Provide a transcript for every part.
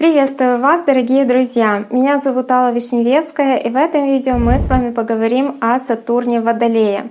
Приветствую вас, дорогие друзья! Меня зовут Алла Вишневецкая, и в этом видео мы с вами поговорим о Сатурне Водолее.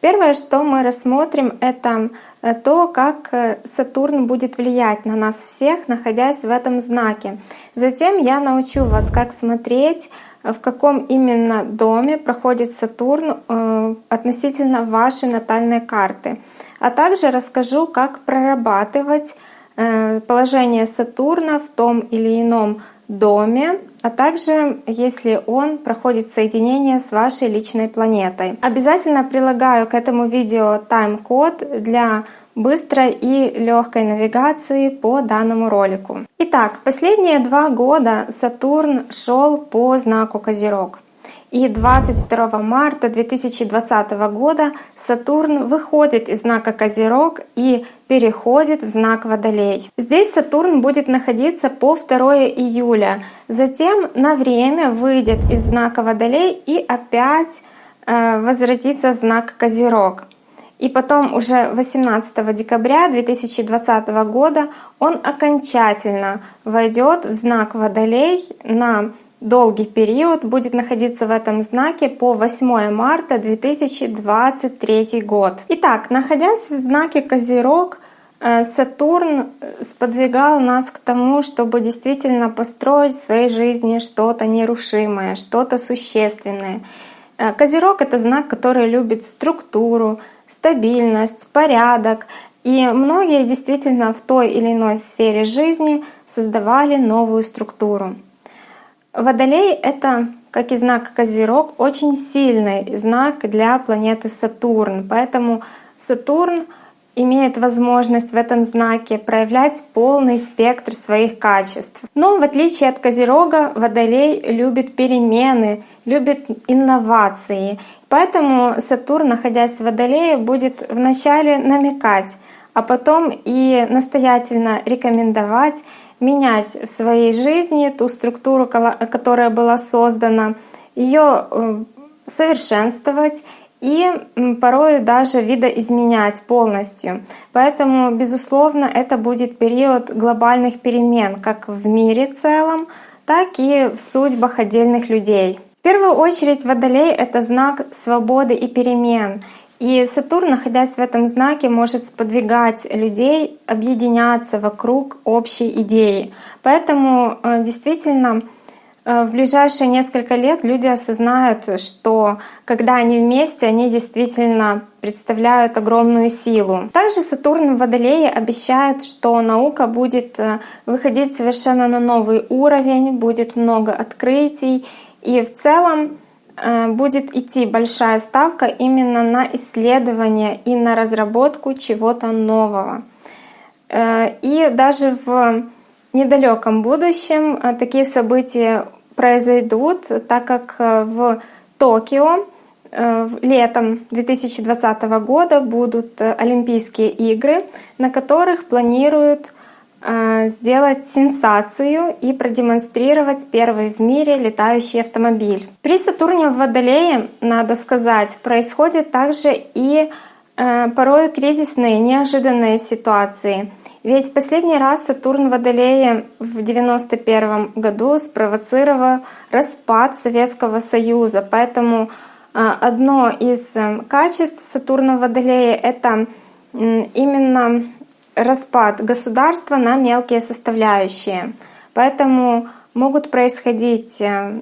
Первое, что мы рассмотрим, это э, то, как э, Сатурн будет влиять на нас всех, находясь в этом знаке. Затем я научу вас, как смотреть, в каком именно доме проходит Сатурн э, относительно вашей натальной карты. А также расскажу, как прорабатывать Э, положение Сатурна в том или ином доме, а также если он проходит соединение с вашей личной планетой. Обязательно прилагаю к этому видео тайм-код для быстрой и легкой навигации по данному ролику. Итак, последние два года Сатурн шел по знаку Козерог. И 22 марта 2020 года Сатурн выходит из знака Козерог и переходит в знак Водолей. Здесь Сатурн будет находиться по 2 июля. Затем на время выйдет из знака Водолей и опять э, возвратится в знак Козерог. И потом уже 18 декабря 2020 года он окончательно войдет в знак Водолей на долгий период будет находиться в этом знаке по 8 марта 2023 год. Итак, находясь в знаке Козерог, э, Сатурн сподвигал нас к тому, чтобы действительно построить в своей жизни что-то нерушимое, что-то существенное. Э, Козерог — это знак, который любит структуру, стабильность, порядок. И многие действительно в той или иной сфере жизни создавали новую структуру. Водолей — это, как и знак Козерог, очень сильный знак для планеты Сатурн. Поэтому Сатурн имеет возможность в этом знаке проявлять полный спектр своих качеств. Но в отличие от Козерога, Водолей любит перемены, любит инновации. Поэтому Сатурн, находясь в Водолее, будет вначале намекать, а потом и настоятельно рекомендовать менять в своей жизни ту структуру, которая была создана, ее э, совершенствовать и порой даже видоизменять полностью. Поэтому, безусловно, это будет период глобальных перемен как в мире целом, так и в судьбах отдельных людей. В первую очередь Водолей — это знак свободы и перемен. И Сатурн, находясь в этом знаке, может сподвигать людей объединяться вокруг общей идеи. Поэтому э, действительно э, в ближайшие несколько лет люди осознают, что когда они вместе, они действительно представляют огромную силу. Также Сатурн в Водолее обещает, что наука будет э, выходить совершенно на новый уровень, будет много открытий, и в целом будет идти большая ставка именно на исследование и на разработку чего-то нового. Э, и даже в недалеком будущем э, такие события произойдут, так как в Токио летом 2020 года будут Олимпийские игры, на которых планируют Э, сделать сенсацию и продемонстрировать первый в мире летающий автомобиль. При Сатурне в Водолее, надо сказать, происходят также и э, порой кризисные, неожиданные ситуации. Ведь последний раз Сатурн в Водолее в 91 году спровоцировал распад Советского Союза. Поэтому э, одно из качеств Сатурна в Водолее — это именно распад государства на мелкие составляющие. Поэтому могут происходить э,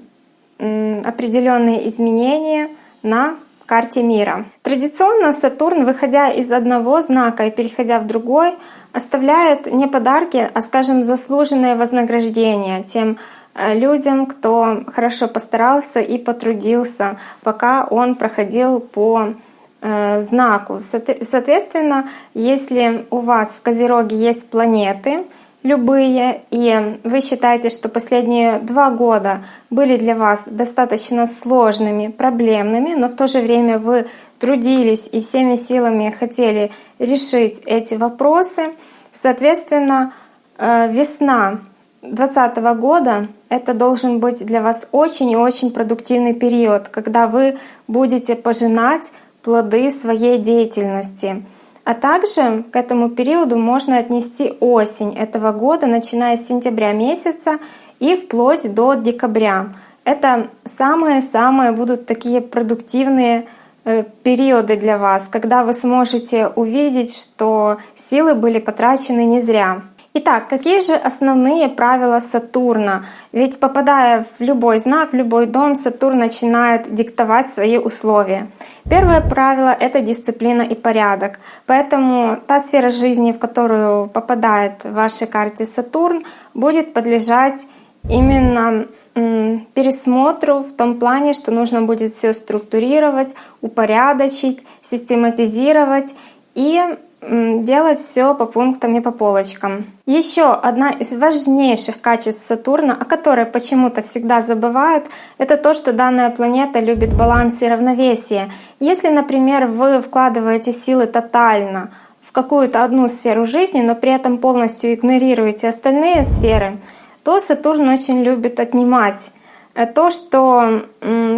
определенные изменения на карте мира. Традиционно Сатурн, выходя из одного знака и переходя в другой, оставляет не подарки, а, скажем, заслуженное вознаграждение тем э, людям, кто хорошо постарался и потрудился, пока он проходил по знаку. Соответственно, если у вас в Козероге есть планеты, любые, и вы считаете, что последние два года были для вас достаточно сложными, проблемными, но в то же время вы трудились и всеми силами хотели решить эти вопросы, соответственно, э, весна 2020 года это должен быть для вас очень и очень продуктивный период, когда вы будете пожинать плоды своей деятельности. А также к этому периоду можно отнести осень этого года, начиная с сентября месяца и вплоть до декабря. Это самые-самые будут такие продуктивные э, периоды для вас, когда вы сможете увидеть, что силы были потрачены не зря. Итак, какие же основные правила Сатурна? Ведь попадая в любой знак, в любой дом, Сатурн начинает диктовать свои условия. Первое правило — это дисциплина и порядок. Поэтому та сфера жизни, в которую попадает в вашей карте Сатурн, будет подлежать именно пересмотру в том плане, что нужно будет все структурировать, упорядочить, систематизировать и делать все по пунктам и по полочкам. Еще одна из важнейших качеств Сатурна, о которой почему-то всегда забывают, это то, что данная планета любит баланс и равновесие. Если, например, вы вкладываете силы тотально в какую-то одну сферу жизни, но при этом полностью игнорируете остальные сферы, то Сатурн очень любит отнимать э, то, что,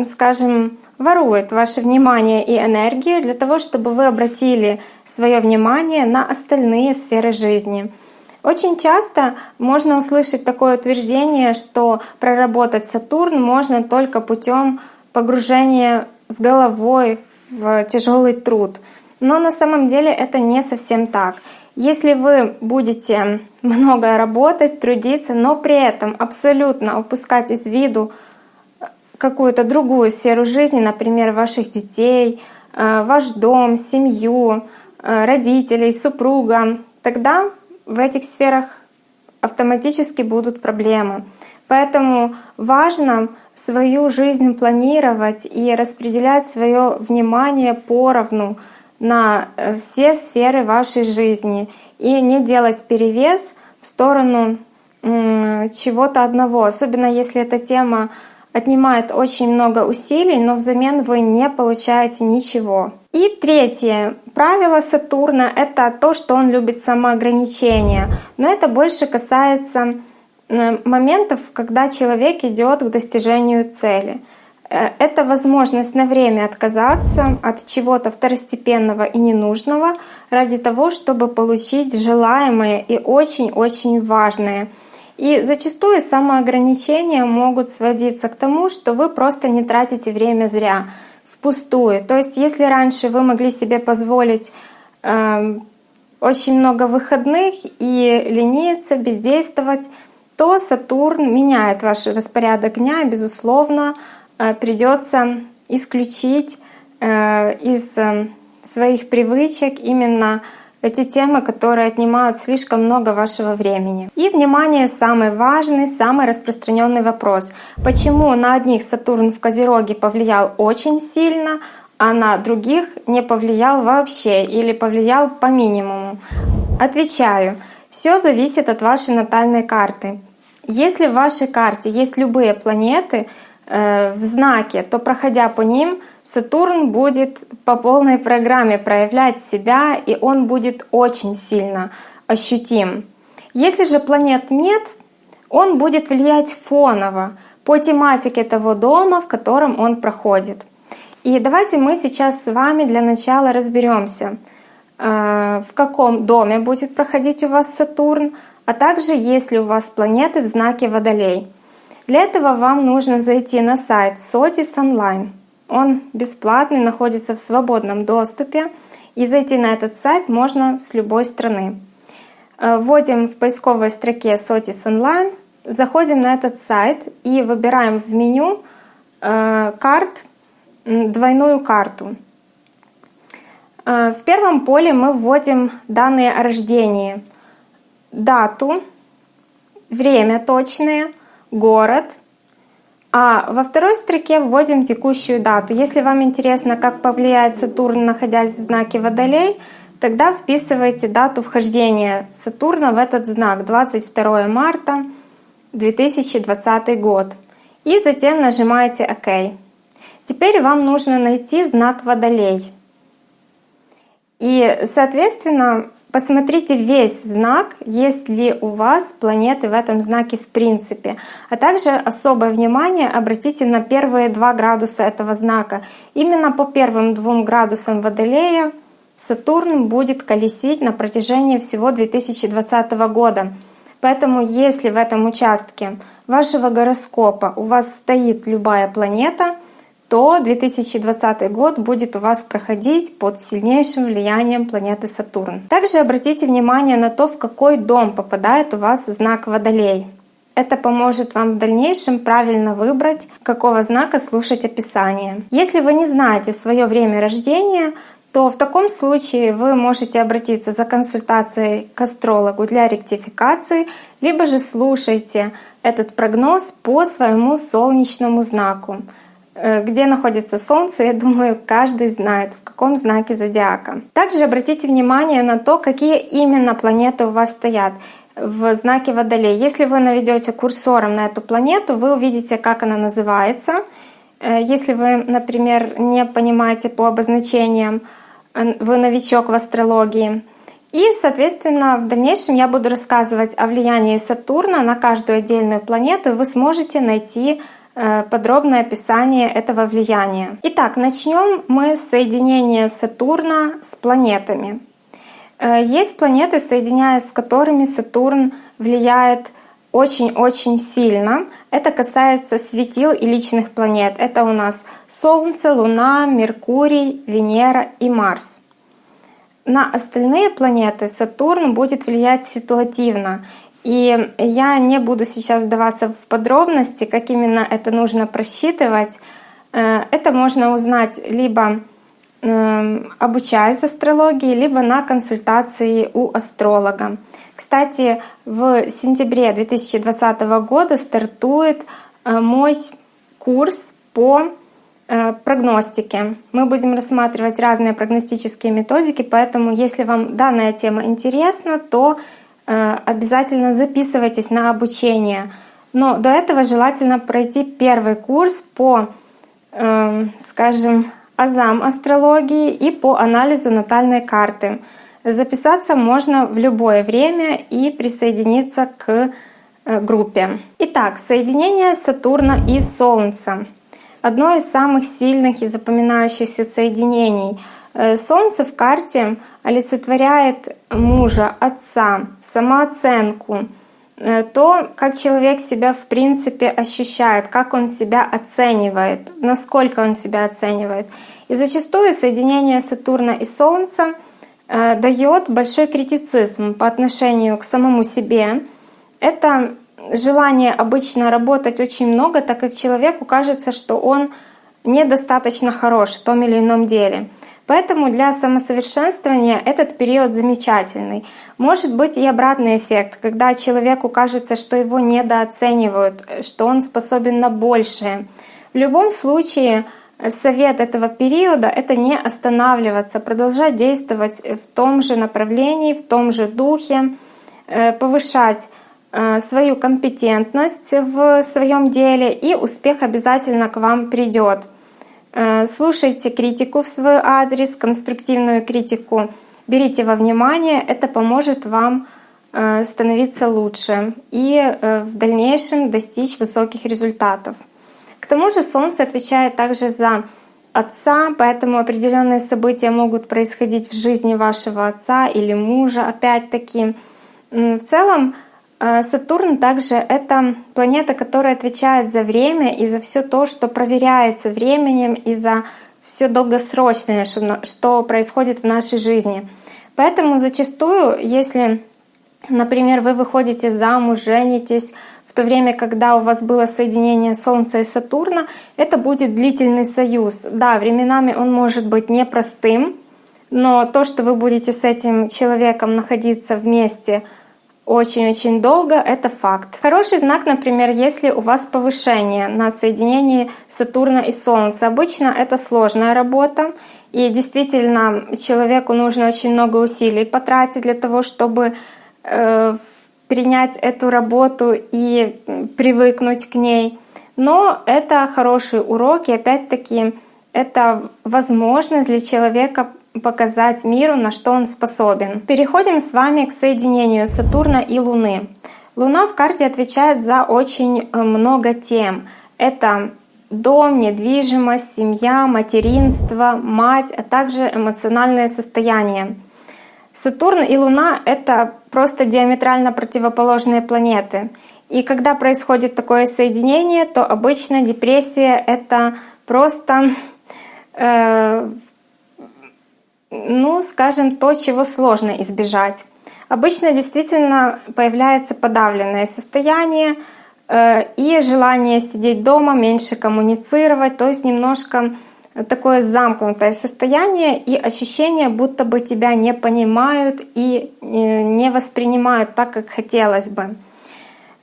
скажем, ворует ваше внимание и энергию для того, чтобы вы обратили свое внимание на остальные сферы жизни. Очень часто можно услышать такое утверждение, что проработать Сатурн можно только путем погружения с головой в тяжелый труд. Но на самом деле это не совсем так. Если вы будете много работать, трудиться, но при этом абсолютно упускать из виду какую-то другую сферу жизни, например, ваших детей, э, ваш дом, семью, э, родителей, супруга, тогда в этих сферах автоматически будут проблемы. Поэтому важно свою жизнь планировать и распределять свое внимание поровну на э, все сферы вашей жизни и не делать перевес в сторону чего-то одного, особенно если эта тема отнимает очень много усилий, но взамен вы не получаете ничего. И третье правило Сатурна — это то, что он любит самоограничение. Но это больше касается моментов, когда человек идет к достижению цели. Э, это возможность на время отказаться от чего-то второстепенного и ненужного ради того, чтобы получить желаемое и очень-очень важное — и зачастую самоограничения могут сводиться к тому, что вы просто не тратите время зря, впустую. То есть если раньше вы могли себе позволить э, очень много выходных и лениться, бездействовать, то Сатурн меняет ваш распорядок дня, безусловно, э, придется исключить э, из э, своих привычек именно эти темы, которые отнимают слишком много вашего времени. И, внимание, самый важный, самый распространенный вопрос. Почему на одних Сатурн в Козероге повлиял очень сильно, а на других не повлиял вообще или повлиял по минимуму? Отвечаю. Все зависит от вашей натальной карты. Если в вашей карте есть любые планеты э, в знаке, то проходя по ним, Сатурн будет по полной программе проявлять себя, и он будет очень сильно ощутим. Если же планет нет, он будет влиять фоново по тематике того дома, в котором он проходит. И давайте мы сейчас с вами для начала разберемся, э, в каком доме будет проходить у вас Сатурн, а также есть ли у вас планеты в знаке Водолей. Для этого вам нужно зайти на сайт Sotis Online. Он бесплатный, находится в свободном доступе. И зайти на этот сайт можно с любой страны. Э, вводим в поисковой строке Sotis Online, заходим на этот сайт и выбираем в меню э, карт двойную карту. Э, в первом поле мы вводим данные о рождении, дату, время точное, город, а во второй строке вводим текущую дату. Если вам интересно, как повлияет Сатурн, находясь в знаке Водолей, тогда вписывайте дату вхождения Сатурна в этот знак 22 марта 2020 год. И затем нажимаете ОК. Теперь вам нужно найти знак Водолей. И, соответственно, Посмотрите весь знак, есть ли у вас планеты в этом знаке в принципе. А также особое внимание обратите на первые два градуса этого знака. Именно по первым двум градусам Водолея Сатурн будет колесить на протяжении всего 2020 года. Поэтому если в этом участке вашего гороскопа у вас стоит любая планета, то 2020 год будет у вас проходить под сильнейшим влиянием планеты Сатурн. Также обратите внимание на то, в какой дом попадает у вас знак Водолей. Это поможет вам в дальнейшем правильно выбрать, какого знака слушать описание. Если вы не знаете свое время рождения, то в таком случае вы можете обратиться за консультацией к астрологу для ректификации, либо же слушайте этот прогноз по своему солнечному знаку. Э, где находится Солнце, я думаю, каждый знает, в каком знаке зодиака. Также обратите внимание на то, какие именно планеты у вас стоят в знаке Водолей. Если вы наведете курсором на эту планету, вы увидите, как она называется. Э, если вы, например, не понимаете по обозначениям, э, вы новичок в астрологии. И, соответственно, в дальнейшем я буду рассказывать о влиянии Сатурна на каждую отдельную планету, и вы сможете найти подробное описание этого влияния. Итак, начнем мы с соединения Сатурна с планетами. Э, есть планеты, соединяясь с которыми Сатурн влияет очень-очень сильно. Это касается светил и личных планет. Это у нас Солнце, Луна, Меркурий, Венера и Марс. На остальные планеты Сатурн будет влиять ситуативно. И я не буду сейчас вдаваться в подробности, как именно это нужно просчитывать. Э, это можно узнать либо Эм, обучаюсь астрологии, либо на консультации у астролога. Кстати, в сентябре 2020 года стартует э, мой курс по э, прогностике. Мы будем рассматривать разные прогностические методики, поэтому если вам данная тема интересна, то э, обязательно записывайтесь на обучение. Но до этого желательно пройти первый курс по, эм, скажем, азам астрологии и по анализу натальной карты. Записаться можно в любое время и присоединиться к э, группе. Итак, соединение Сатурна и Солнца. Одно из самых сильных и запоминающихся соединений. Э, Солнце в карте олицетворяет мужа, отца, самооценку, Э, то, как человек себя в принципе ощущает, как он себя оценивает, насколько он себя оценивает. И зачастую соединение Сатурна и Солнца э, дает большой критицизм по отношению к самому себе. Это желание обычно работать очень много, так как человеку кажется, что он недостаточно хорош в том или ином деле. Поэтому для самосовершенствования этот период замечательный. Может быть и обратный эффект, когда человеку кажется, что его недооценивают, что он способен на большее. В любом случае, совет этого периода — это не останавливаться, продолжать действовать в том же направлении, в том же духе, э, повышать э, свою компетентность в своем деле, и успех обязательно к вам придет. Э, слушайте критику в свой адрес, конструктивную критику, берите во внимание, это поможет вам э, становиться лучше и э, в дальнейшем достичь высоких результатов. К тому же Солнце отвечает также за отца, поэтому определенные события могут происходить в жизни вашего отца или мужа, опять-таки. В целом, Сатурн также это планета, которая отвечает за время и за все то, что проверяется временем, и за все долгосрочное, что происходит в нашей жизни. Поэтому зачастую, если, например, вы выходите замуж, женитесь, в то время, когда у вас было соединение Солнца и Сатурна, это будет длительный союз. Да, временами он может быть непростым, но то, что вы будете с этим человеком находиться вместе — очень-очень долго, это факт. Хороший знак, например, если у вас повышение на соединении Сатурна и Солнца. Обычно это сложная работа, и действительно человеку нужно очень много усилий потратить для того, чтобы э, принять эту работу и привыкнуть к ней. Но это хороший урок, и опять-таки это возможность для человека показать миру, на что он способен. Переходим с вами к соединению Сатурна и Луны. Луна в карте отвечает за очень э, много тем. Это дом, недвижимость, семья, материнство, мать, а также эмоциональное состояние. Сатурн и Луна — это просто диаметрально противоположные планеты. И когда происходит такое соединение, то обычно депрессия — это просто, э, ну, скажем, то, чего сложно избежать. Обычно действительно появляется подавленное состояние э, и желание сидеть дома, меньше коммуницировать, то есть немножко такое замкнутое состояние и ощущение, будто бы тебя не понимают и э, не воспринимают так, как хотелось бы.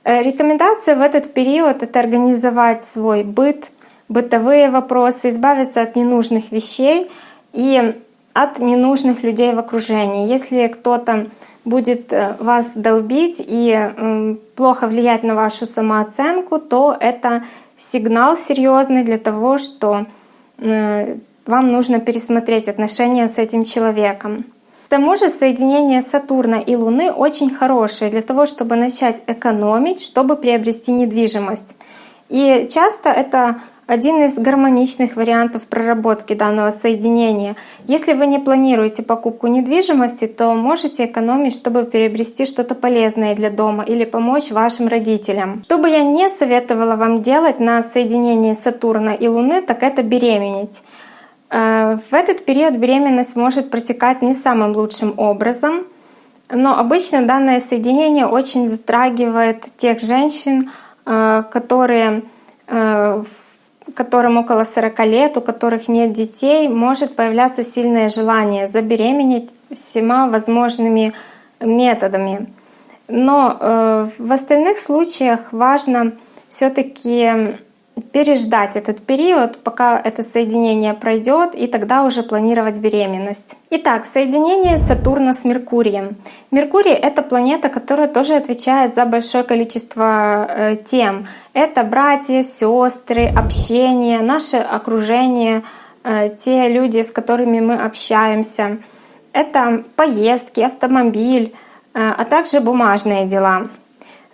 Э, рекомендация в этот период — это организовать свой быт, бытовые вопросы, избавиться от ненужных вещей и от ненужных людей в окружении. Если кто-то будет э, вас долбить и плохо влиять на вашу самооценку, то это сигнал серьезный для того, что э, вам нужно пересмотреть отношения с этим человеком. К тому же соединение Сатурна и Луны очень хорошее для того, чтобы начать экономить, чтобы приобрести недвижимость. И часто это один из гармоничных вариантов проработки данного соединения. Если вы не планируете покупку недвижимости, то можете экономить, чтобы приобрести что-то полезное для дома или помочь вашим родителям. Что бы я не советовала вам делать на соединении Сатурна и Луны, так это беременеть. Э, в этот период беременность может протекать не самым лучшим образом, но обычно данное соединение очень затрагивает тех женщин, э, которые э, в которым около 40 лет, у которых нет детей, может появляться сильное желание забеременеть всеми возможными методами. Но э, в остальных случаях важно все-таки переждать этот период, пока это соединение пройдет, и тогда уже планировать беременность. Итак, соединение Сатурна с Меркурием. Меркурий — это планета, которая тоже отвечает за большое количество э, тем. Это братья, сестры, общение, наше окружение, э, те люди, с которыми мы общаемся. Это поездки, автомобиль, э, а также бумажные дела.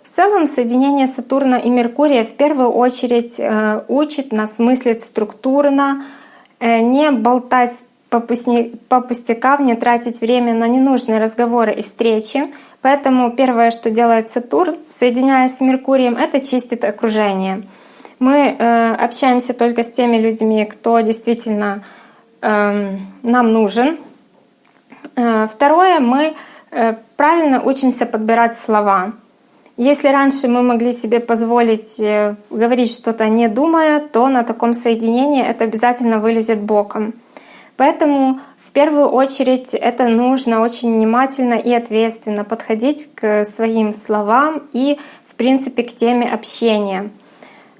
В целом соединение Сатурна и Меркурия в первую очередь э, учит нас мыслить структурно, э, не болтать по пустякам, не тратить время на ненужные разговоры и встречи. Поэтому первое, что делает Сатурн, соединяясь с Меркурием, это чистит окружение. Мы э, общаемся только с теми людьми, кто действительно нам нужен. Второе, мы правильно учимся подбирать слова. Если раньше мы могли себе позволить э, говорить что-то не думая, то на таком соединении это обязательно вылезет боком. Поэтому в первую очередь это нужно очень внимательно и ответственно подходить к своим словам и, в принципе, к теме общения.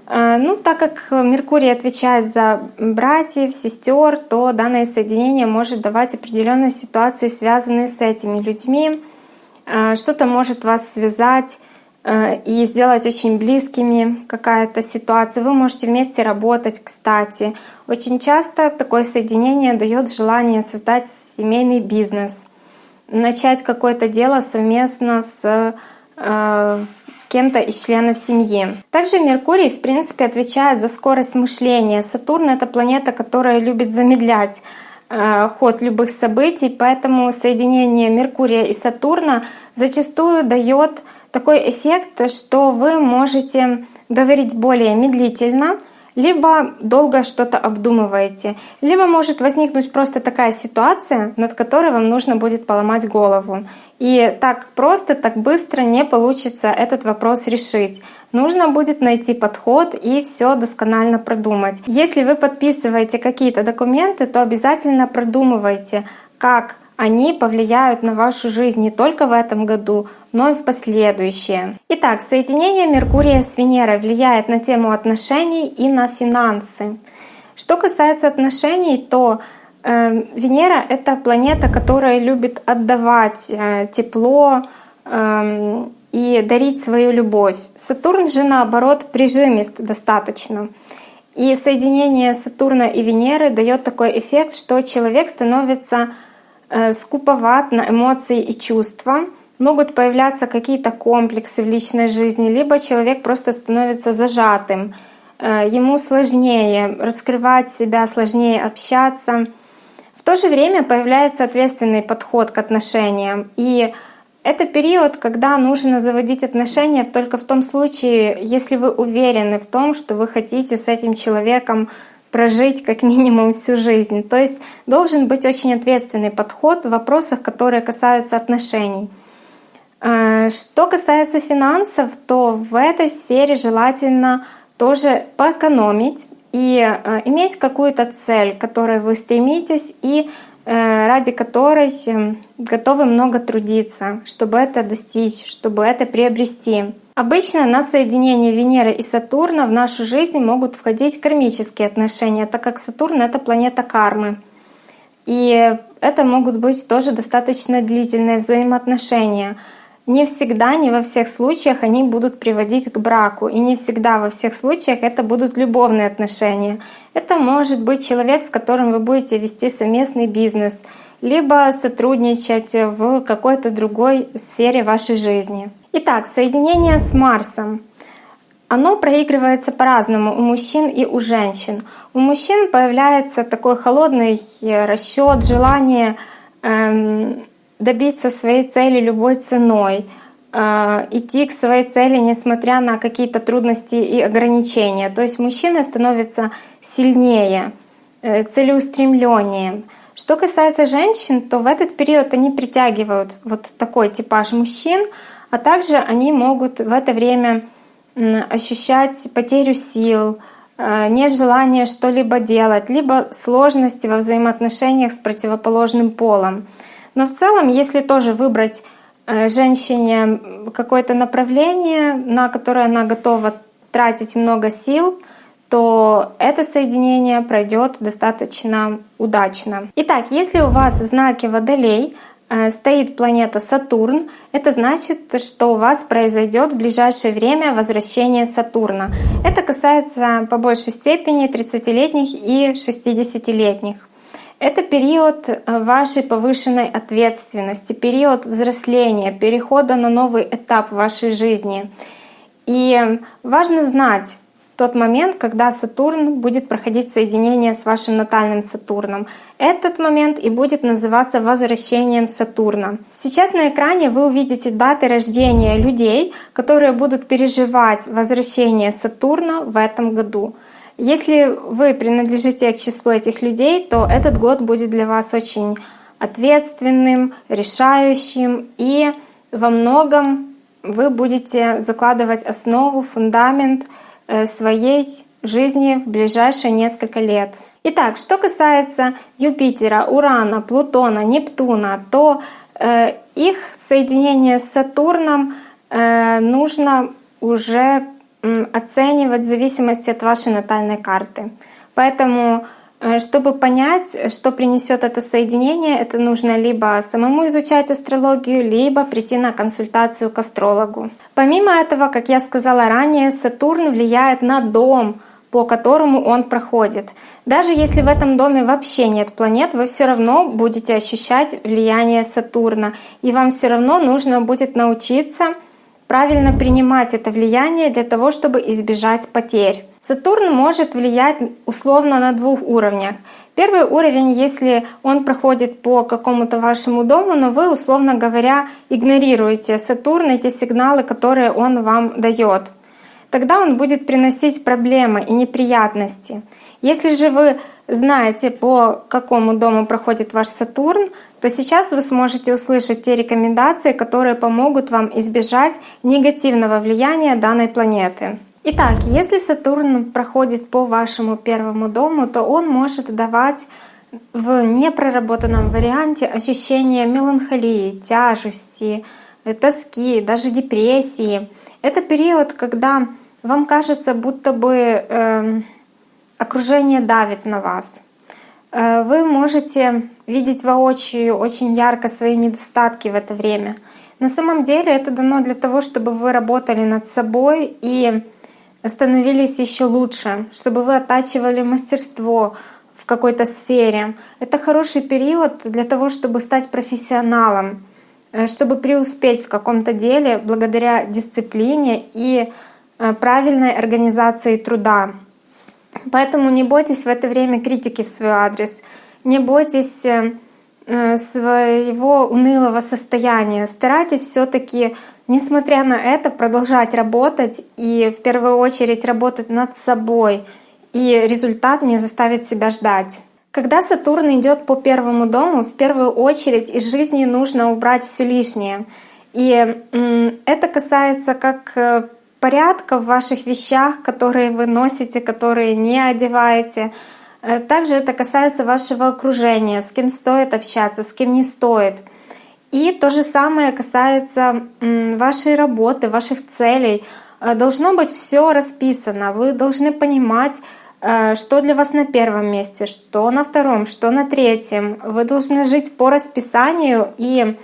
Э, ну, так как Меркурий отвечает за братьев, сестер, то данное соединение может давать определенные ситуации, связанные с этими людьми. Э, что-то может вас связать и сделать очень близкими какая-то ситуация. Вы можете вместе работать, кстати. Очень часто такое соединение дает желание создать семейный бизнес, начать какое-то дело совместно с э, кем-то из членов семьи. Также Меркурий, в принципе, отвечает за скорость мышления. Сатурн — это планета, которая любит замедлять э, ход любых событий, поэтому соединение Меркурия и Сатурна зачастую дает такой эффект, что вы можете говорить более медлительно, либо долго что-то обдумываете, либо может возникнуть просто такая ситуация, над которой вам нужно будет поломать голову. И так просто, так быстро не получится этот вопрос решить. Нужно будет найти подход и все досконально продумать. Если вы подписываете какие-то документы, то обязательно продумывайте, как они повлияют на вашу жизнь не только в этом году, но и в последующие. Итак, соединение Меркурия с Венерой влияет на тему отношений и на финансы. Что касается отношений, то э, Венера — это планета, которая любит отдавать э, тепло э, и дарить свою любовь. Сатурн же, наоборот, прижимист достаточно. И соединение Сатурна и Венеры дает такой эффект, что человек становится скуповат на эмоции и чувства, могут появляться какие-то комплексы в личной жизни, либо человек просто становится зажатым. э, ему сложнее раскрывать себя, сложнее общаться. В то же время появляется ответственный подход к отношениям. И это период, когда нужно заводить отношения только в том случае, если вы уверены в том, что вы хотите с этим человеком прожить как минимум всю жизнь. То есть должен быть очень ответственный подход в вопросах, которые касаются отношений. Э, что касается финансов, то в этой сфере желательно тоже поэкономить и э, иметь какую-то цель, к которой вы стремитесь, и Э, ради которой эм, готовы много трудиться, чтобы это достичь, чтобы это приобрести. Обычно на соединение Венеры и Сатурна в нашу жизнь могут входить кармические отношения, так как Сатурн — это планета кармы. И это могут быть тоже достаточно длительные взаимоотношения — не всегда, не во всех случаях они будут приводить к браку. И не всегда во всех случаях это будут любовные отношения. Это может быть человек, с которым вы будете вести совместный бизнес, либо сотрудничать в какой-то другой сфере вашей жизни. Итак, соединение с Марсом. Оно проигрывается по-разному у мужчин и у женщин. У мужчин появляется такой холодный расчет, желание эм, добиться своей цели любой ценой, э, идти к своей цели, несмотря на какие-то трудности и ограничения. То есть мужчина становится сильнее, э, целеустремленнее. Что касается женщин, то в этот период они притягивают вот такой типаж мужчин, а также они могут в это время ощущать потерю сил, э, нежелание что-либо делать, либо сложности во взаимоотношениях с противоположным полом. Но в целом, если тоже выбрать э, женщине какое-то направление, на которое она готова тратить много сил, то это соединение пройдет достаточно удачно. Итак, если у вас в знаке Водолей стоит планета Сатурн, это значит, что у вас произойдет в ближайшее время возвращение Сатурна. Это касается по большей степени 30-летних и 60-летних. Это период э, вашей повышенной ответственности, период взросления, перехода на новый этап вашей жизни. И важно знать тот момент, когда Сатурн будет проходить соединение с вашим натальным Сатурном. Этот момент и будет называться возвращением Сатурна. Сейчас на экране вы увидите даты рождения людей, которые будут переживать возвращение Сатурна в этом году. Если вы принадлежите к числу этих людей, то этот год будет для вас очень ответственным, решающим, и во многом вы будете закладывать основу, фундамент своей жизни в ближайшие несколько лет. Итак, что касается Юпитера, Урана, Плутона, Нептуна, то э, их соединение с Сатурном э, нужно уже оценивать в зависимости от вашей натальной карты. Поэтому, э, чтобы понять, что принесет это соединение, это нужно либо самому изучать астрологию, либо прийти на консультацию к астрологу. Помимо этого, как я сказала ранее, Сатурн влияет на дом, по которому он проходит. Даже если в этом доме вообще нет планет, вы все равно будете ощущать влияние Сатурна, и вам все равно нужно будет научиться правильно принимать это влияние для того, чтобы избежать потерь. Сатурн может влиять условно на двух уровнях. Первый уровень, если он проходит по какому-то вашему дому, но вы, условно говоря, игнорируете Сатурн, эти сигналы, которые он вам дает. Тогда он будет приносить проблемы и неприятности. Если же вы знаете, по какому дому проходит ваш Сатурн, то сейчас вы сможете услышать те рекомендации, которые помогут вам избежать негативного влияния данной планеты. Итак, если Сатурн проходит по вашему первому дому, то он может давать в непроработанном варианте ощущение меланхолии, тяжести, тоски, даже депрессии. Это период, когда вам кажется, будто бы э, окружение давит на вас. Э, вы можете видеть воочию очень ярко свои недостатки в это время. На самом деле это дано для того, чтобы вы работали над собой и становились еще лучше, чтобы вы оттачивали мастерство в какой-то сфере. Это хороший период для того, чтобы стать профессионалом, э, чтобы преуспеть в каком-то деле благодаря дисциплине и э, правильной организации труда. Поэтому не бойтесь в это время критики в свой адрес, не бойтесь э, э, своего унылого состояния. Старайтесь все-таки, несмотря на это, продолжать работать и в первую очередь работать над собой. И результат не заставит себя ждать. Когда Сатурн идет по первому дому, в первую очередь из жизни нужно убрать все лишнее. И это касается как э, порядка в ваших вещах, которые вы носите, которые не одеваете. Э, также это касается вашего окружения, с кем стоит общаться, с кем не стоит. И то же самое касается вашей работы, ваших целей. Э, должно быть все расписано. Вы должны понимать, Э, что для вас на первом месте, что на втором, что на третьем. Вы должны жить по расписанию, и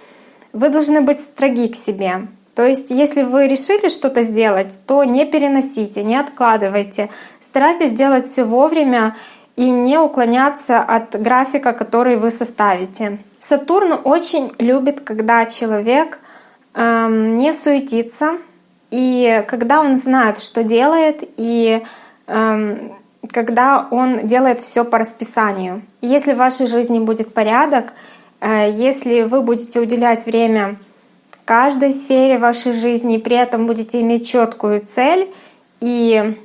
вы должны быть строги к себе. То есть, если вы решили что-то сделать, то не переносите, не откладывайте. Старайтесь делать все вовремя и не уклоняться от графика, который вы составите. Сатурн очень любит, когда человек эм, не суетится, и когда он знает, что делает, и эм, когда он делает все по расписанию. Если в вашей жизни будет порядок, э, если вы будете уделять время каждой сфере вашей жизни, и при этом будете иметь четкую цель и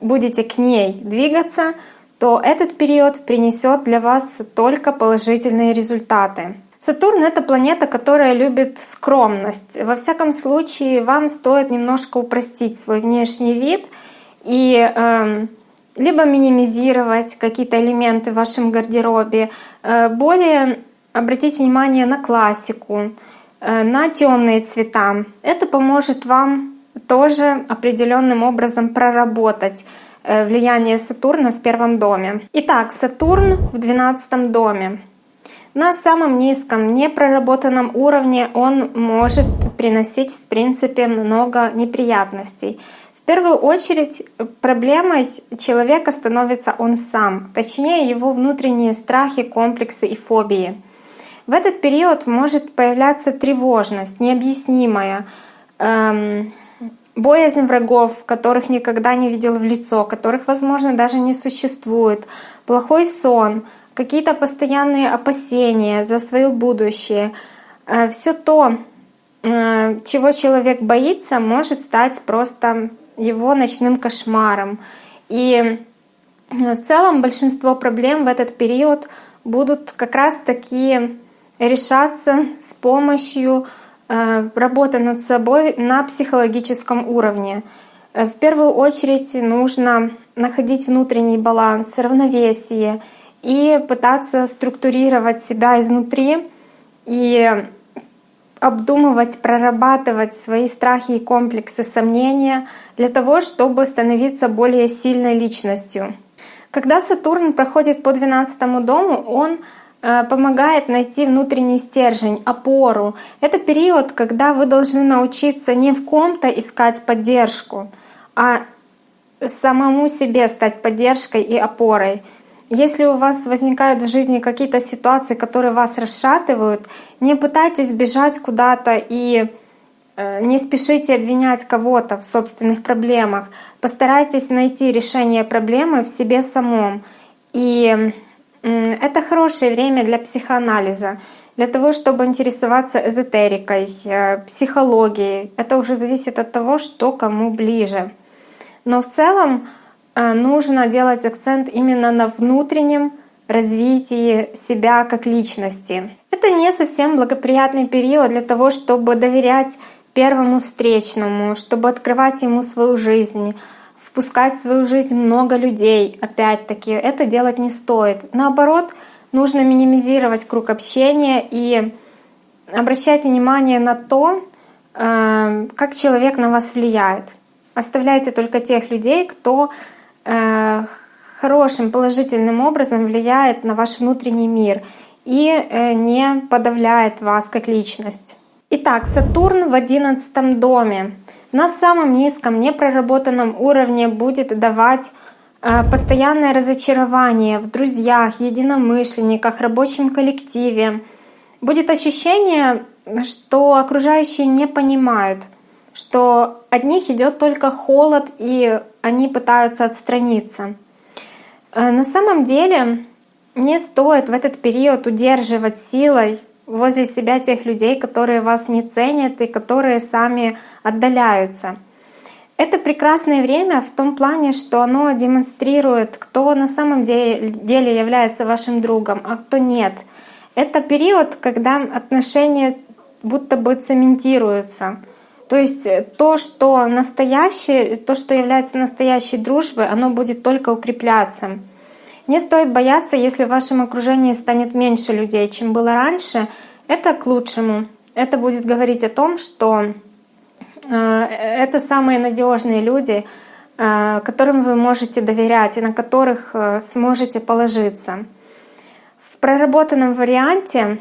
будете к ней двигаться, то этот период принесет для вас только положительные результаты. Сатурн — это планета, которая любит скромность. Во всяком случае, вам стоит немножко упростить свой внешний вид и э, либо минимизировать какие-то элементы в вашем гардеробе, э, более обратить внимание на классику, на темные цвета. Это поможет вам тоже определенным образом проработать э, влияние Сатурна в первом доме. Итак, Сатурн в двенадцатом доме. На самом низком, непроработанном уровне он может приносить, в принципе, много неприятностей. В первую очередь проблемой человека становится он сам, точнее его внутренние страхи, комплексы и фобии. В этот период может появляться тревожность, необъяснимая, эм, боязнь врагов, которых никогда не видел в лицо, которых, возможно, даже не существует, плохой сон, какие-то постоянные опасения за свое будущее. Э, Все то, э, чего человек боится, может стать просто его ночным кошмаром. И э, в целом большинство проблем в этот период будут как раз таки решаться с помощью э, работы над собой на психологическом уровне. Э, в первую очередь нужно находить внутренний баланс, равновесие и пытаться структурировать себя изнутри и обдумывать, прорабатывать свои страхи и комплексы, сомнения для того, чтобы становиться более сильной личностью. Когда Сатурн проходит по 12 дому, он помогает найти внутренний стержень, опору. Это период, когда вы должны научиться не в ком-то искать поддержку, а самому себе стать поддержкой и опорой. Если у вас возникают в жизни какие-то ситуации, которые вас расшатывают, не пытайтесь бежать куда-то и э, не спешите обвинять кого-то в собственных проблемах. Постарайтесь найти решение проблемы в себе самом. И это хорошее время для психоанализа, для того, чтобы интересоваться эзотерикой, э, психологией. Это уже зависит от того, что кому ближе. Но в целом Э, нужно делать акцент именно на внутреннем развитии себя как личности. Это не совсем благоприятный период для того, чтобы доверять первому встречному, чтобы открывать ему свою жизнь, впускать в свою жизнь много людей. Опять-таки, это делать не стоит. Наоборот, нужно минимизировать круг общения и обращать внимание на то, э, как человек на вас влияет. Оставляйте только тех людей, кто Э, хорошим, положительным образом влияет на ваш внутренний мир и э, не подавляет вас как личность. Итак, Сатурн в одиннадцатом доме на самом низком, непроработанном уровне будет давать э, постоянное разочарование в друзьях, единомышленниках, рабочем коллективе. Будет ощущение, что окружающие не понимают, что от них идет только холод и они пытаются отстраниться. Э, на самом деле не стоит в этот период удерживать силой возле себя тех людей, которые вас не ценят и которые сами отдаляются. Это прекрасное время в том плане, что оно демонстрирует, кто на самом деле является вашим другом, а кто нет. Это период, когда отношения будто бы цементируются. То есть то, что настоящее, то, что является настоящей дружбой, оно будет только укрепляться. Не стоит бояться, если в вашем окружении станет меньше людей, чем было раньше. Это к лучшему. Это будет говорить о том, что э, это самые надежные люди, э, которым вы можете доверять и на которых э, сможете положиться. В проработанном варианте,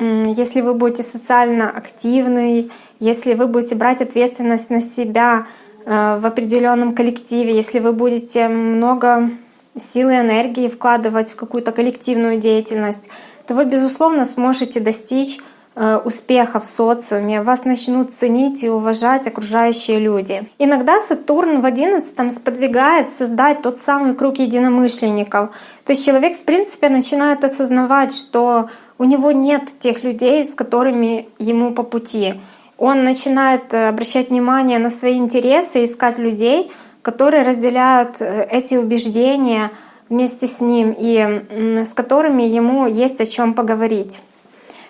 если вы будете социально активны, если вы будете брать ответственность на себя в определенном коллективе, если вы будете много силы энергии вкладывать в какую-то коллективную деятельность, то вы, безусловно, сможете достичь э, успеха в социуме, вас начнут ценить и уважать окружающие люди. Иногда Сатурн в одиннадцатом сподвигает создать тот самый круг единомышленников. То есть человек, в принципе, начинает осознавать, что у него нет тех людей, с которыми ему по пути. Он начинает э, обращать внимание на свои интересы, искать людей, которые разделяют э, эти убеждения вместе с ним и с которыми ему есть о чем поговорить.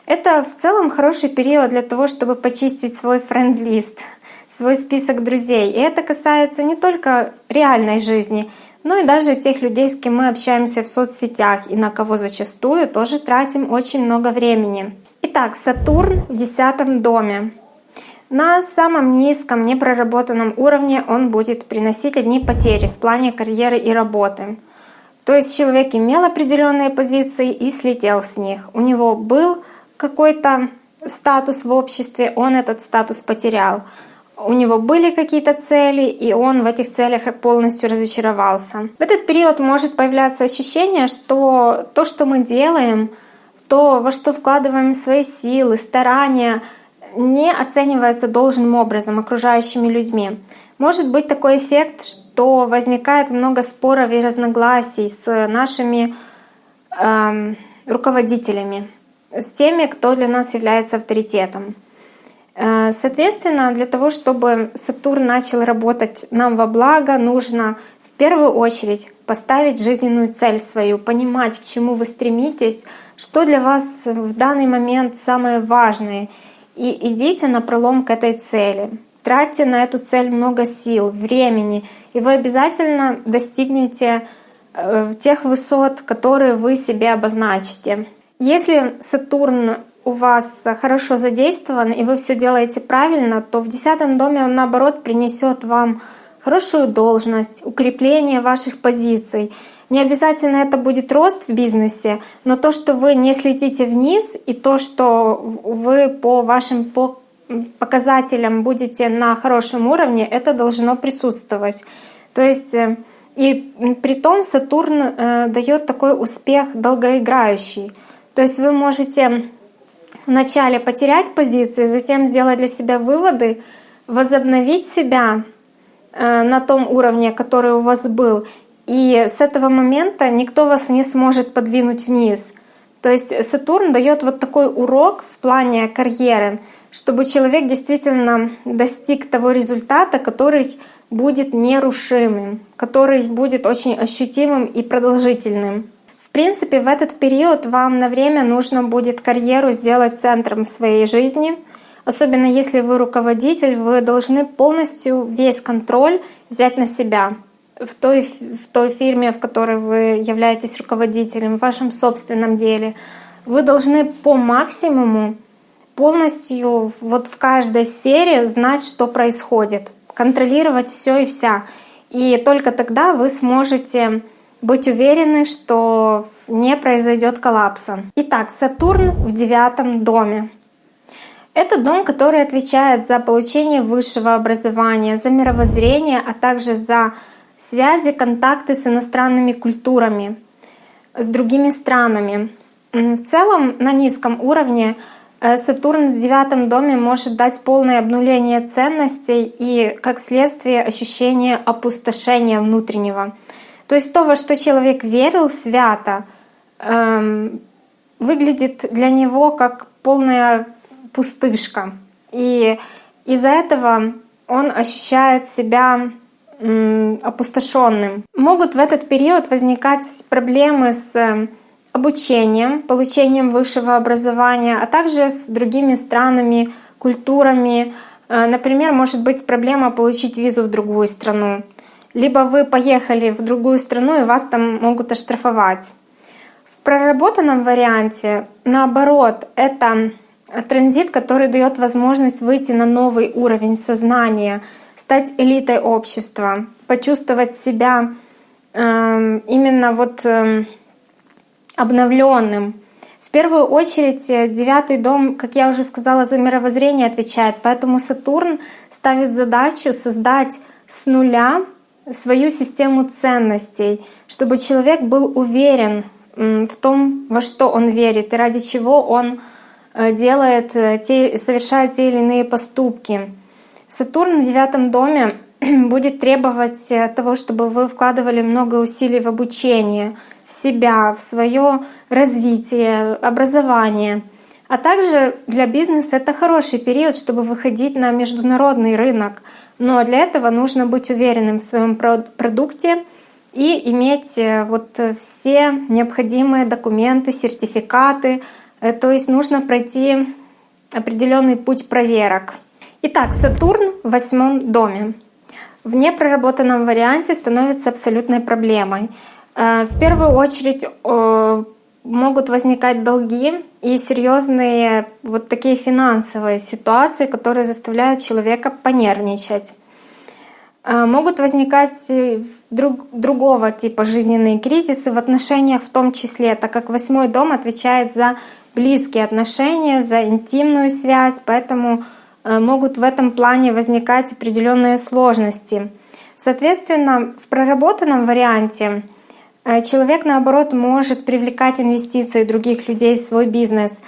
Это в целом хороший период для того, чтобы почистить свой френд-лист, свой список друзей. И это касается не только реальной жизни, но и даже тех людей, с кем мы общаемся в соцсетях и на кого зачастую тоже тратим очень много времени. Итак, Сатурн в десятом доме. На самом низком, непроработанном уровне он будет приносить одни потери в плане карьеры и работы. То есть человек имел определенные позиции и слетел с них. У него был какой-то статус в обществе, он этот статус потерял. У него были какие-то цели, и он в этих целях полностью разочаровался. В этот период может появляться ощущение, что то, что мы делаем, то, во что вкладываем свои силы, старания — не оценивается должным образом окружающими людьми. Может быть такой эффект, что возникает много споров и разногласий с нашими э, руководителями, с теми, кто для нас является авторитетом. Э, соответственно, для того, чтобы Сатурн начал работать нам во благо, нужно в первую очередь поставить жизненную цель свою, понимать, к чему вы стремитесь, что для вас в данный момент самое важное — и идите на пролом к этой цели. Тратьте на эту цель много сил, времени, и вы обязательно достигнете э, тех высот, которые вы себе обозначите. Если Сатурн у вас хорошо задействован и вы все делаете правильно, то в десятом доме он наоборот принесет вам хорошую должность, укрепление ваших позиций. Не обязательно это будет рост в бизнесе, но то, что вы не слетите вниз, и то, что вы по вашим показателям будете на хорошем уровне, это должно присутствовать. То есть э, и при том Сатурн э, дает такой успех долгоиграющий. То есть вы можете вначале потерять позиции, затем сделать для себя выводы, возобновить себя э, на том уровне, который у вас был, и с этого момента никто вас не сможет подвинуть вниз. То есть Сатурн дает вот такой урок в плане карьеры, чтобы человек действительно достиг того результата, который будет нерушимым, который будет очень ощутимым и продолжительным. В принципе, в этот период вам на время нужно будет карьеру сделать центром своей жизни. Особенно если вы руководитель, вы должны полностью весь контроль взять на себя в той, в той фирме, в которой вы являетесь руководителем, в вашем собственном деле. Вы должны по максимуму полностью вот в каждой сфере знать, что происходит, контролировать все и вся. И только тогда вы сможете быть уверены, что не произойдет коллапса. Итак, Сатурн в девятом доме. Это дом, который отвечает за получение высшего образования, за мировоззрение, а также за связи, контакты с иностранными культурами, с другими странами. В целом на низком уровне э, Сатурн в девятом доме может дать полное обнуление ценностей и, как следствие, ощущение опустошения внутреннего. То есть то, во что человек верил свято, эм, выглядит для него как полная пустышка. И из-за этого он ощущает себя опустошенным. Могут в этот период возникать проблемы с э, обучением, получением высшего образования, а также с другими странами, культурами. Э, например, может быть проблема получить визу в другую страну. Либо вы поехали в другую страну и вас там могут оштрафовать. В проработанном варианте, наоборот, это транзит, который дает возможность выйти на новый уровень сознания — стать элитой общества, почувствовать себя э, именно вот э, обновленным. В первую очередь э, девятый дом, как я уже сказала, за мировоззрение отвечает, поэтому Сатурн ставит задачу создать с нуля свою систему ценностей, чтобы человек был уверен в том, во что он верит и ради чего он э, делает, э, те, совершает те или иные поступки. Сатурн в девятом доме будет требовать э, того, чтобы вы вкладывали много усилий в обучение, в себя, в свое развитие, образование. А также для бизнеса это хороший период, чтобы выходить на международный рынок. Но для этого нужно быть уверенным в своем продукте и иметь э, вот все необходимые документы, сертификаты. Э, то есть нужно пройти определенный путь проверок. Итак, Сатурн в восьмом доме. В непроработанном варианте становится абсолютной проблемой. Э, в первую очередь э, могут возникать долги и серьезные вот такие финансовые ситуации, которые заставляют человека понервничать. Э, могут возникать друг, другого типа жизненные кризисы в отношениях в том числе, так как восьмой дом отвечает за близкие отношения, за интимную связь, поэтому могут в этом плане возникать определенные сложности. Соответственно, в проработанном варианте э, человек, наоборот, может привлекать инвестиции других людей в свой бизнес.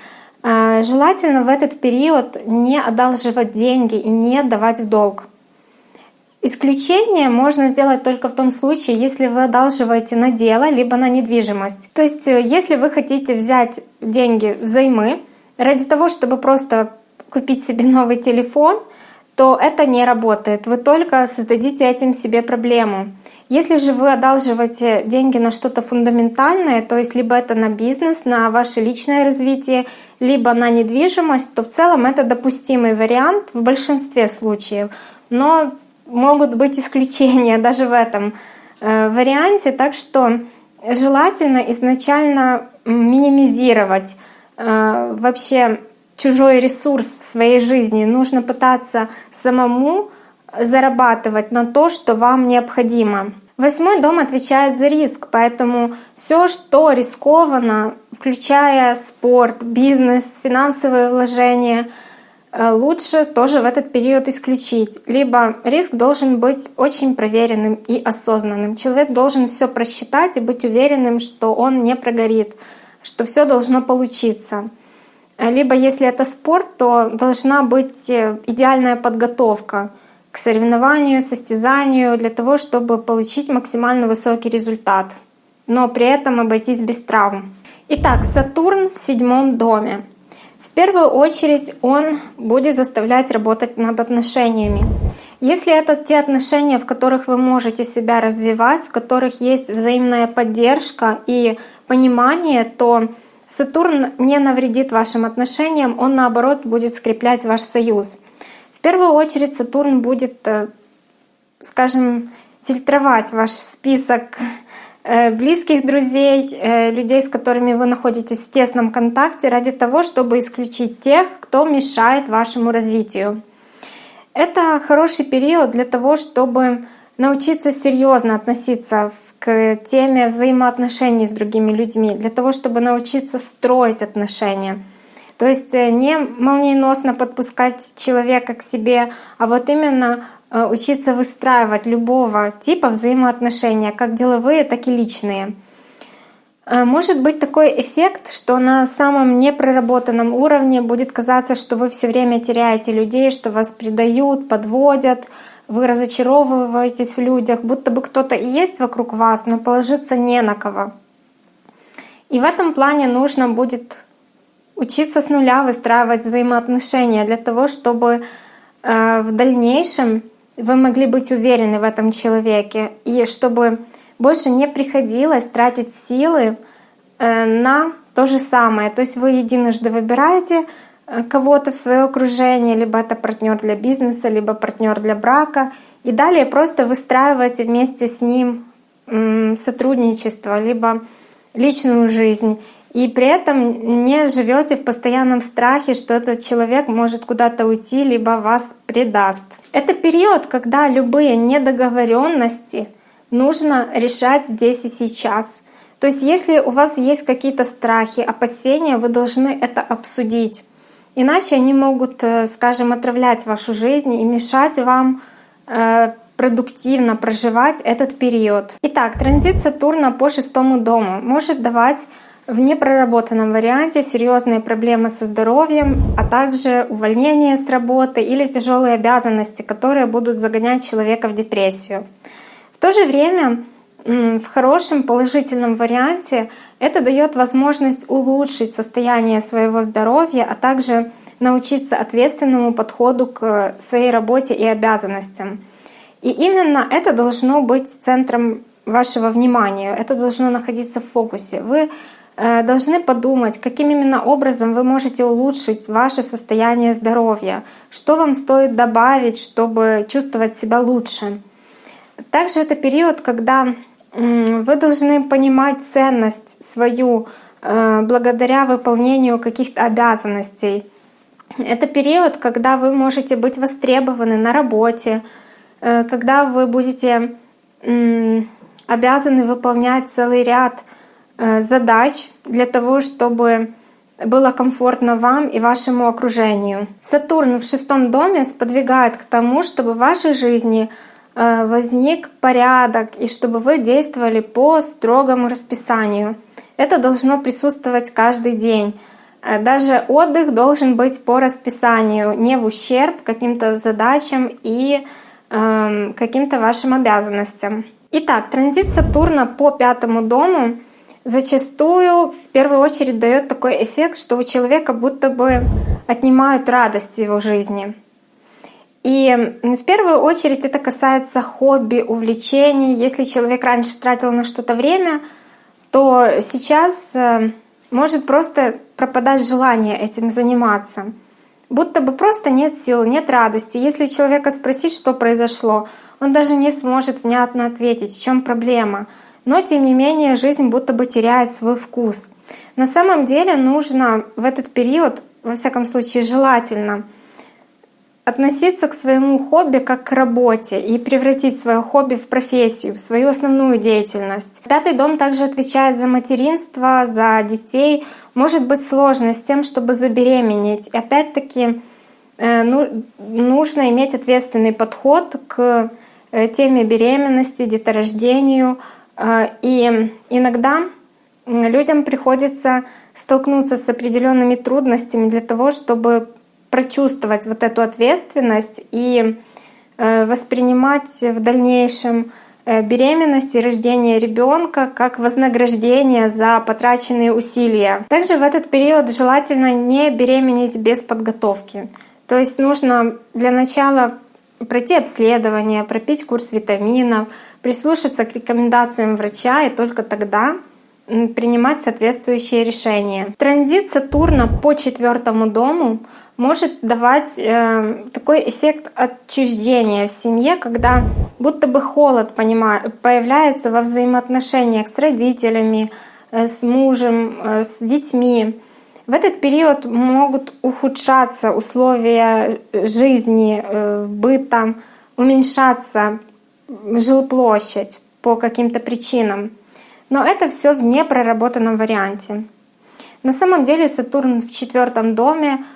Э, желательно в этот период не одалживать деньги и не давать в долг. Исключение можно сделать только в том случае, если вы одалживаете на дело либо на недвижимость. То есть, если вы хотите взять деньги взаймы ради того, чтобы просто купить себе новый телефон, то это не работает. Вы только создадите этим себе проблему. Если же вы одалживаете деньги на что-то фундаментальное, то есть либо это на бизнес, на ваше личное развитие, либо на недвижимость, то в целом это допустимый вариант в большинстве случаев. Но могут быть исключения даже в этом э, варианте, так что желательно изначально минимизировать э, вообще чужой ресурс в своей жизни. Нужно пытаться самому зарабатывать на то, что вам необходимо. Восьмой дом отвечает за риск, поэтому все, что рискованно, включая спорт, бизнес, финансовые вложения, э, лучше тоже в этот период исключить. Либо риск должен быть очень проверенным и осознанным. Человек должен все просчитать и быть уверенным, что он не прогорит, что все должно получиться. Либо если это спорт, то должна быть э, идеальная подготовка к соревнованию, состязанию для того, чтобы получить максимально высокий результат, но при этом обойтись без травм. Итак, Сатурн в седьмом доме. В первую очередь он будет заставлять работать над отношениями. Если это те отношения, в которых вы можете себя развивать, в которых есть взаимная поддержка и понимание, то Сатурн не навредит вашим отношениям, он наоборот будет скреплять ваш союз. В первую очередь Сатурн будет, э, скажем, фильтровать ваш список э, близких друзей, э, людей, с которыми вы находитесь в тесном контакте, ради того, чтобы исключить тех, кто мешает вашему развитию. Это хороший период для того, чтобы научиться серьезно относиться к теме взаимоотношений с другими людьми, для того, чтобы научиться строить отношения. То есть э, не молниеносно подпускать человека к себе, а вот именно э, учиться выстраивать любого типа взаимоотношения, как деловые, так и личные. Э, может быть такой эффект, что на самом непроработанном уровне будет казаться, что вы все время теряете людей, что вас предают, подводят, вы разочаровываетесь в людях, будто бы кто-то и есть вокруг вас, но положиться не на кого. И в этом плане нужно будет учиться с нуля выстраивать взаимоотношения для того, чтобы э, в дальнейшем вы могли быть уверены в этом человеке и чтобы больше не приходилось тратить силы э, на то же самое. То есть вы единожды выбираете кого-то в свое окружение, либо это партнер для бизнеса, либо партнер для брака, и далее просто выстраиваете вместе с ним сотрудничество, либо личную жизнь и при этом не живете в постоянном страхе, что этот человек может куда-то уйти, либо вас предаст. Это период, когда любые недоговоренности нужно решать здесь и сейчас. То есть если у вас есть какие-то страхи, опасения, вы должны это обсудить. Иначе они могут, э, скажем, отравлять вашу жизнь и мешать вам э, продуктивно проживать этот период. Итак, транзит Сатурна по шестому дому может давать в непроработанном варианте серьезные проблемы со здоровьем, а также увольнение с работы или тяжелые обязанности, которые будут загонять человека в депрессию. В то же время в хорошем положительном варианте это дает возможность улучшить состояние своего здоровья, а также научиться ответственному подходу к своей работе и обязанностям. И именно это должно быть центром вашего внимания, это должно находиться в фокусе. Вы Э, должны подумать, каким именно образом вы можете улучшить ваше состояние здоровья, что вам стоит добавить, чтобы чувствовать себя лучше. Также это период, когда вы должны понимать ценность свою э, благодаря выполнению каких-то обязанностей. Это период, когда вы можете быть востребованы на работе, э, когда вы будете обязаны выполнять целый ряд Э, задач для того, чтобы было комфортно вам и вашему окружению. Сатурн в шестом доме сподвигает к тому, чтобы в вашей жизни возник порядок и чтобы вы действовали по строгому расписанию. Это должно присутствовать каждый день. Э, даже отдых должен быть по расписанию, не в ущерб каким-то задачам и э, каким-то вашим обязанностям. Итак, транзит Сатурна по пятому дому зачастую в первую очередь дает такой эффект, что у человека будто бы отнимают радость в его жизни. И в первую очередь это касается хобби, увлечений. Если человек раньше тратил на что-то время, то сейчас э, может просто пропадать желание этим заниматься. Будто бы просто нет сил, нет радости. Если человека спросить, что произошло, он даже не сможет внятно ответить, в чем проблема — но тем не менее жизнь будто бы теряет свой вкус. На самом деле нужно в этот период, во всяком случае желательно, относиться к своему хобби как к работе и превратить свое хобби в профессию, в свою основную деятельность. Пятый дом также отвечает за материнство, за детей. Может быть сложно с тем, чтобы забеременеть. И опять-таки э, ну, нужно иметь ответственный подход к э, теме беременности, деторождению, а, и иногда людям приходится столкнуться с определенными трудностями для того, чтобы прочувствовать вот эту ответственность и э, воспринимать в дальнейшем э, беременность и рождение ребенка как вознаграждение за потраченные усилия. Также в этот период желательно не беременеть без подготовки. То есть нужно для начала пройти обследование, пропить курс витаминов, прислушаться к рекомендациям врача и только тогда принимать соответствующие решения. Транзит Сатурна по четвертому дому может давать э, такой эффект отчуждения в семье, когда будто бы холод понимаю, появляется во взаимоотношениях с родителями, э, с мужем, э, с детьми. В этот период могут ухудшаться условия жизни, э, быта, уменьшаться жилплощадь по каким-то причинам. Но это все в непроработанном варианте. На самом деле Сатурн в четвертом доме э,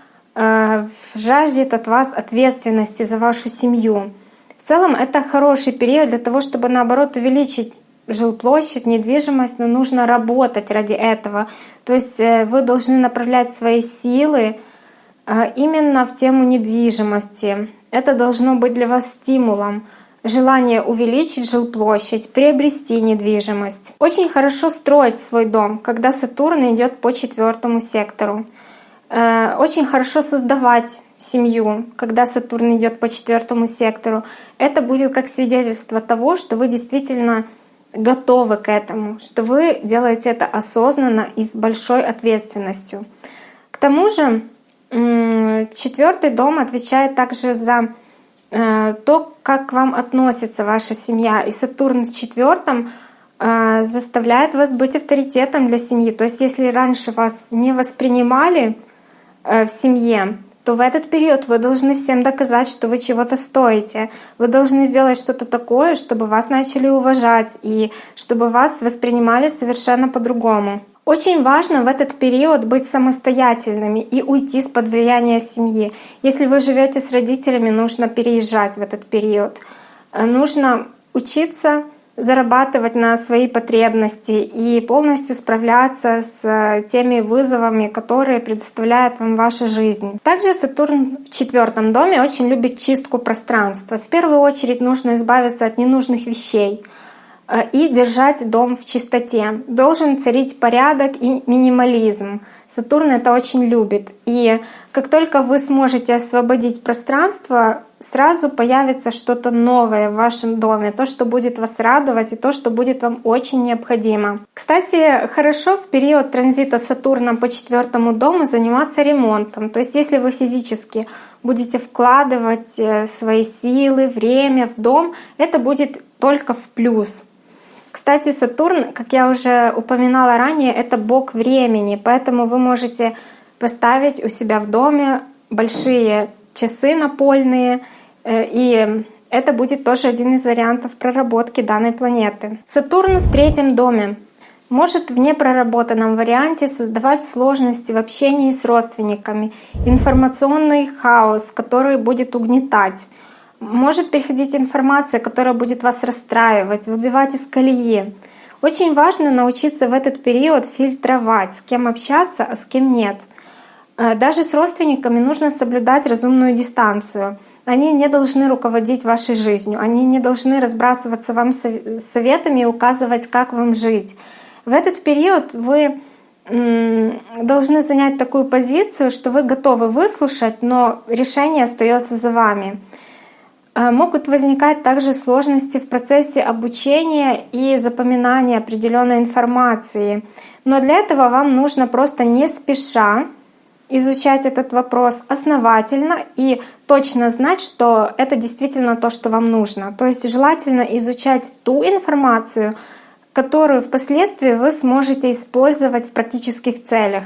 жаждет от вас ответственности за вашу семью. В целом это хороший период для того, чтобы наоборот увеличить жилплощадь, недвижимость, но нужно работать ради этого. То есть э, вы должны направлять свои силы э, именно в тему недвижимости. Это должно быть для вас стимулом — желание увеличить жилплощадь, приобрести недвижимость. Очень хорошо строить свой дом, когда Сатурн идет по четвертому сектору. Э, очень хорошо создавать семью, когда Сатурн идет по четвертому сектору. Это будет как свидетельство того, что вы действительно готовы к этому, что вы делаете это осознанно и с большой ответственностью. К тому же четвертый дом отвечает также за Э, то, как к вам относится ваша семья. И Сатурн в четвертом э, заставляет вас быть авторитетом для семьи. То есть если раньше вас не воспринимали в семье, то в этот период вы должны всем доказать, что вы чего-то стоите. Вы должны сделать что-то такое, чтобы вас начали уважать и чтобы вас воспринимали совершенно по-другому. Очень важно в этот период быть самостоятельными и уйти с под влияния семьи. Если вы живете с родителями, нужно переезжать в этот период. Э, нужно учиться зарабатывать на свои потребности и полностью справляться с э, теми вызовами, которые предоставляет вам ваша жизнь. Также Сатурн в четвертом доме очень любит чистку пространства. В первую очередь нужно избавиться от ненужных вещей — Э, и держать дом в чистоте. Должен царить порядок и минимализм. Сатурн это очень любит. И как только вы сможете освободить пространство, сразу появится что-то новое в вашем доме, то, что будет вас радовать и то, что будет вам очень необходимо. Кстати, хорошо в период транзита Сатурна по четвертому дому заниматься ремонтом. То есть если вы физически будете вкладывать э, свои силы, время в дом, это будет только в плюс. Кстати, Сатурн, как я уже упоминала ранее, это бог времени, поэтому вы можете поставить у себя в доме большие часы напольные, э, и это будет тоже один из вариантов проработки данной планеты. Сатурн в третьем доме может в непроработанном варианте создавать сложности в общении с родственниками, информационный хаос, который будет угнетать. Может приходить информация, которая будет вас расстраивать, выбивать из колеи. Очень важно научиться в этот период фильтровать, с кем общаться, а с кем нет. Э, даже с родственниками нужно соблюдать разумную дистанцию. Они не должны руководить вашей жизнью, они не должны разбрасываться вам советами и указывать, как вам жить. В этот период вы должны занять такую позицию, что вы готовы выслушать, но решение остается за вами. Э, могут возникать также сложности в процессе обучения и запоминания определенной информации. Но для этого вам нужно просто не спеша изучать этот вопрос основательно и точно знать, что это действительно то, что вам нужно. То есть желательно изучать ту информацию, которую впоследствии вы сможете использовать в практических целях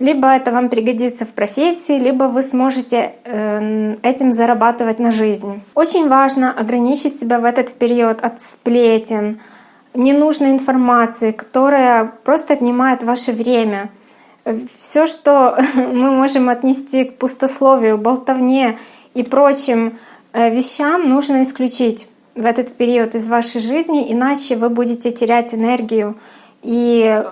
либо это вам пригодится в профессии, либо вы сможете эм, этим зарабатывать на жизнь. Очень важно ограничить себя в этот период от сплетен, ненужной информации, которая просто отнимает ваше время. Все, что мы можем отнести к пустословию, болтовне и прочим э, вещам, нужно исключить в этот период из вашей жизни, иначе вы будете терять энергию и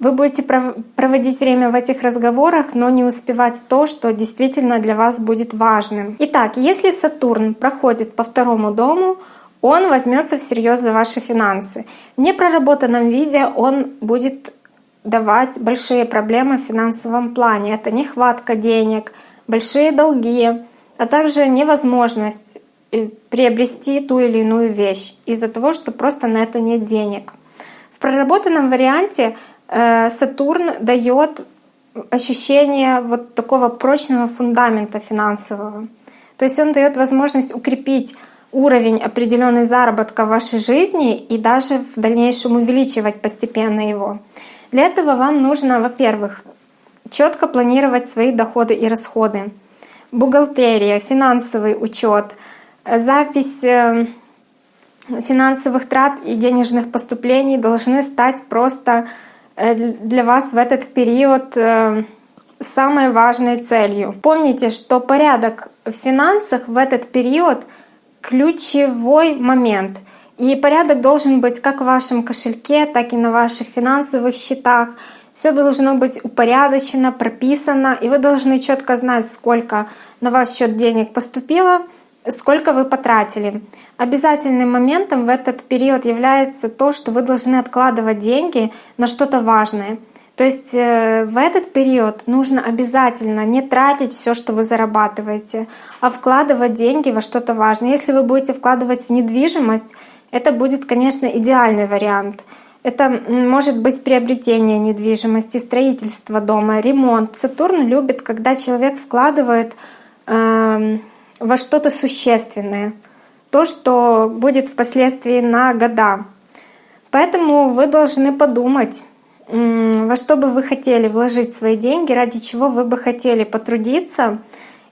вы будете проводить время в этих разговорах, но не успевать то, что действительно для вас будет важным. Итак, если Сатурн проходит по второму дому, он возьмется всерьез за ваши финансы. В непроработанном виде он будет давать большие проблемы в финансовом плане. Это нехватка денег, большие долги, а также невозможность э, приобрести ту или иную вещь из-за того, что просто на это нет денег. В проработанном варианте Сатурн дает ощущение вот такого прочного фундамента финансового. То есть он дает возможность укрепить уровень определенной заработка в вашей жизни и даже в дальнейшем увеличивать постепенно его. Для этого вам нужно, во-первых, четко планировать свои доходы и расходы. Бухгалтерия, финансовый учет, запись э, финансовых трат и денежных поступлений должны стать просто Э, для вас в этот период э, самой важной целью. Помните, что порядок в финансах в этот период ключевой момент. И порядок должен быть как в вашем кошельке, так и на ваших финансовых счетах. все должно быть упорядочено, прописано, и вы должны четко знать, сколько на ваш счет денег поступило, сколько вы потратили. Обязательным моментом в этот период является то, что вы должны откладывать деньги на что-то важное. То есть э, в этот период нужно обязательно не тратить все, что вы зарабатываете, а вкладывать деньги во что-то важное. Если вы будете вкладывать в недвижимость, это будет, конечно, идеальный вариант — это может быть приобретение недвижимости, строительство дома, ремонт. Сатурн любит, когда человек вкладывает э, во что-то существенное, то, что будет впоследствии на года. Поэтому вы должны подумать, во что бы вы хотели вложить свои деньги, ради чего вы бы хотели потрудиться,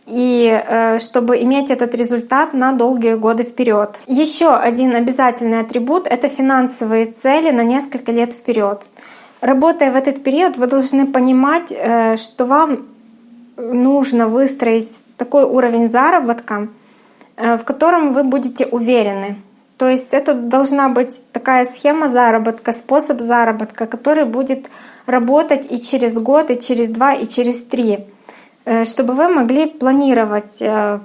и э, чтобы иметь этот результат на долгие годы вперед. Еще один обязательный атрибут — это финансовые цели на несколько лет вперед. Работая в этот период, вы должны понимать, э, что вам нужно выстроить такой уровень заработка, э, в котором вы будете уверены. То есть это должна быть такая схема заработка, способ заработка, который будет работать и через год, и через два, и через три. Э, чтобы вы могли планировать э,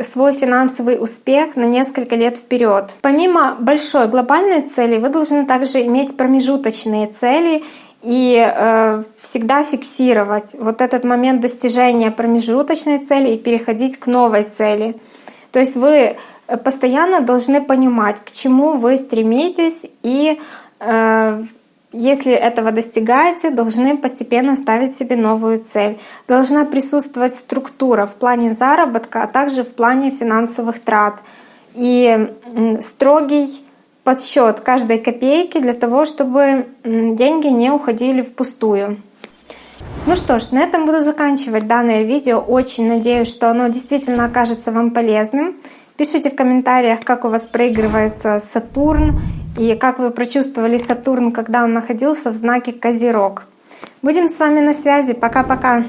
свой финансовый успех на несколько лет вперед. Помимо большой глобальной цели, вы должны также иметь промежуточные цели и э, всегда фиксировать вот этот момент достижения промежуточной цели и переходить к новой цели. То есть вы постоянно должны понимать, к чему вы стремитесь и э, если этого достигаете, должны постепенно ставить себе новую цель. Должна присутствовать структура в плане заработка, а также в плане финансовых трат. И строгий подсчет каждой копейки для того, чтобы деньги не уходили впустую. Ну что ж, на этом буду заканчивать данное видео. Очень надеюсь, что оно действительно окажется вам полезным. Пишите в комментариях, как у вас проигрывается Сатурн и как вы прочувствовали Сатурн, когда он находился в знаке Козерог. Будем с вами на связи. Пока-пока.